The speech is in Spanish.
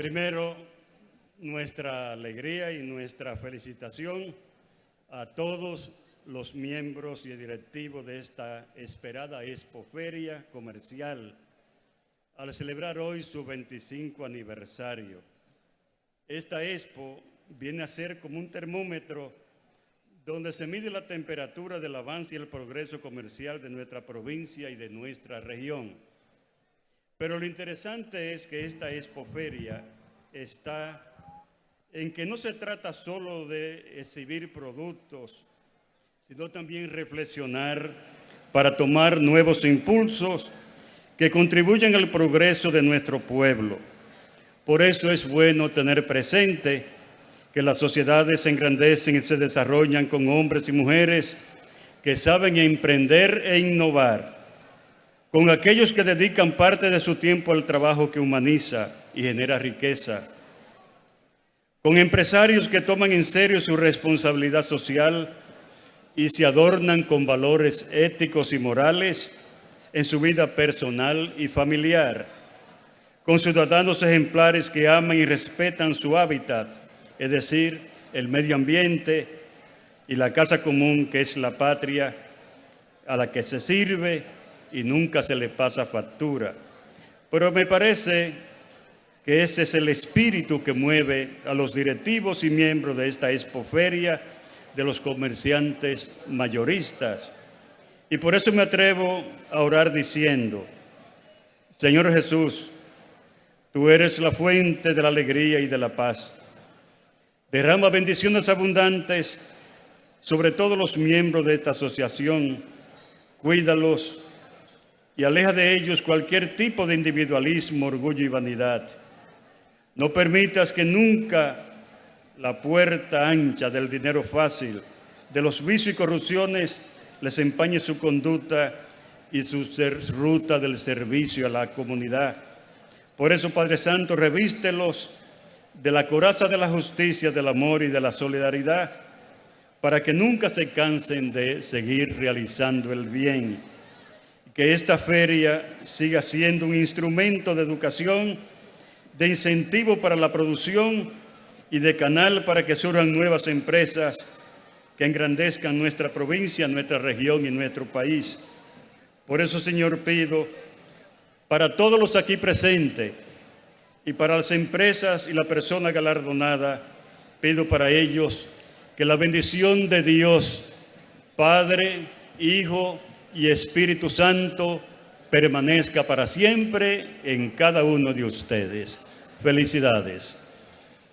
Primero, nuestra alegría y nuestra felicitación a todos los miembros y directivos de esta esperada expoferia comercial al celebrar hoy su 25 aniversario. Esta expo viene a ser como un termómetro donde se mide la temperatura del avance y el progreso comercial de nuestra provincia y de nuestra región. Pero lo interesante es que esta expoferia está en que no se trata solo de exhibir productos, sino también reflexionar para tomar nuevos impulsos que contribuyan al progreso de nuestro pueblo. Por eso es bueno tener presente que las sociedades se engrandecen y se desarrollan con hombres y mujeres que saben emprender e innovar, con aquellos que dedican parte de su tiempo al trabajo que humaniza y genera riqueza, con empresarios que toman en serio su responsabilidad social y se adornan con valores éticos y morales en su vida personal y familiar, con ciudadanos ejemplares que aman y respetan su hábitat, es decir, el medio ambiente y la casa común que es la patria a la que se sirve y nunca se le pasa factura. Pero me parece que ese es el espíritu que mueve a los directivos y miembros de esta expoferia de los comerciantes mayoristas. Y por eso me atrevo a orar diciendo, Señor Jesús, tú eres la fuente de la alegría y de la paz. Derrama bendiciones abundantes sobre todos los miembros de esta asociación. Cuídalos y aleja de ellos cualquier tipo de individualismo, orgullo y vanidad. No permitas que nunca la puerta ancha del dinero fácil, de los vicios y corrupciones, les empañe su conducta y su ruta del servicio a la comunidad. Por eso, Padre Santo, revístelos de la coraza de la justicia, del amor y de la solidaridad, para que nunca se cansen de seguir realizando el bien. Que esta feria siga siendo un instrumento de educación de incentivo para la producción y de canal para que surjan nuevas empresas que engrandezcan nuestra provincia, nuestra región y nuestro país. Por eso, Señor, pido para todos los aquí presentes y para las empresas y la persona galardonada, pido para ellos que la bendición de Dios, Padre, Hijo y Espíritu Santo, permanezca para siempre en cada uno de ustedes. Felicidades.